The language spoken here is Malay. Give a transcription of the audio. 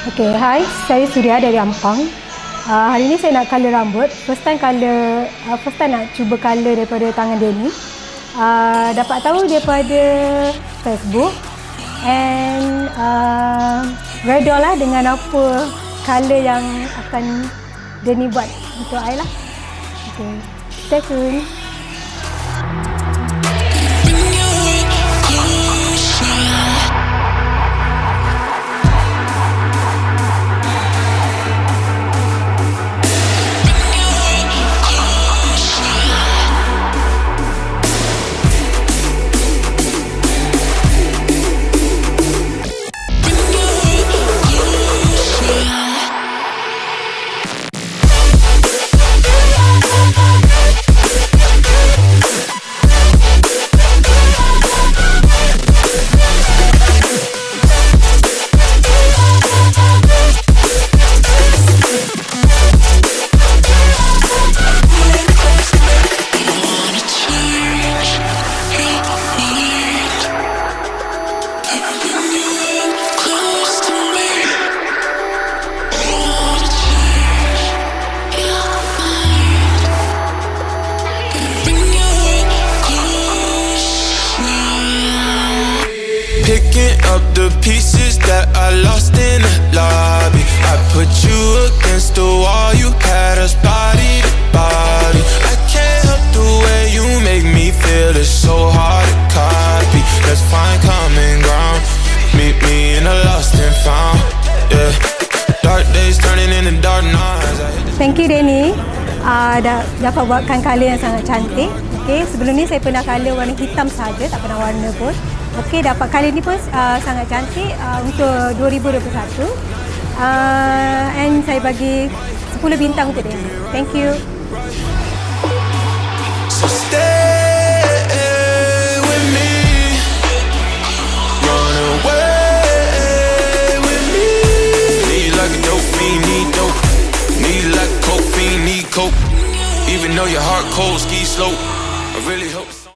Okay, hai. Saya Surya dari Ampang. Uh, hari ini saya nak color rambut. First time color, uh, first time nak cuba color daripada tangan Denny. Uh, dapat tahu daripada Facebook. And uh, redha lah dengan apa color yang akan Denny buat untuk saya lah. Okay, stay tuned. Picking up the pieces that I lost in the lobby. I put you against the wall, you had us body to body. I can't help the way you make me feel, it's so hard to copy. Let's find common ground. Meet me in the lost and found. Yeah. Dark days turning into dark nights. Thank you Denny. Uh, dah, dapat buatkan color yang sangat cantik. Okay, sebelum ni saya pernah color warna hitam saja, tak pernah warna pun. Okey, dapat kali ni pun uh, sangat cantik uh, untuk 2021. Uh, and saya bagi 10 bintang untuk dia. Thank you. So stay. Even though your heart cold, ski slope. I really hope.